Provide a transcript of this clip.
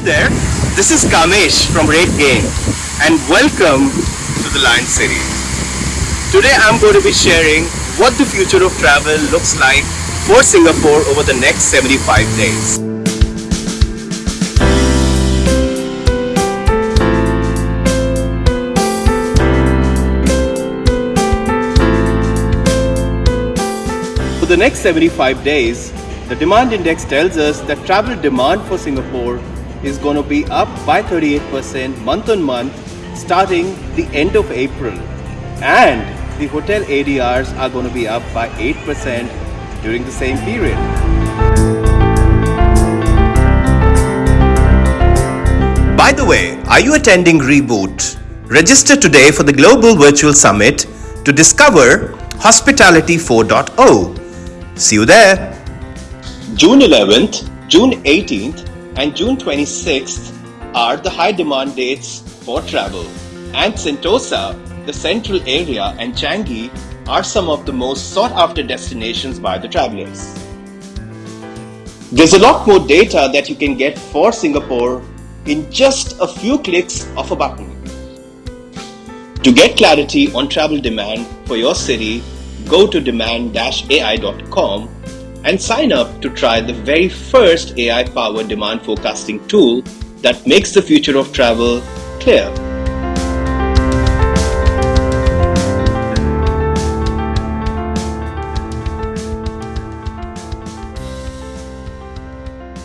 there, this is Kamesh from RateGain and welcome to the Lion City. Today I'm going to be sharing what the future of travel looks like for Singapore over the next 75 days. For the next 75 days, the demand index tells us that travel demand for Singapore is going to be up by 38% month on month starting the end of April. And the hotel ADRs are going to be up by 8% during the same period. By the way, are you attending Reboot? Register today for the Global Virtual Summit to discover Hospitality 4.0. See you there. June 11th, June 18th, and June 26th are the high demand dates for travel. And Sentosa, the central area, and Changi are some of the most sought after destinations by the travelers. There's a lot more data that you can get for Singapore in just a few clicks of a button. To get clarity on travel demand for your city, go to demand-ai.com and sign up to try the very first AI-powered demand forecasting tool that makes the future of travel clear.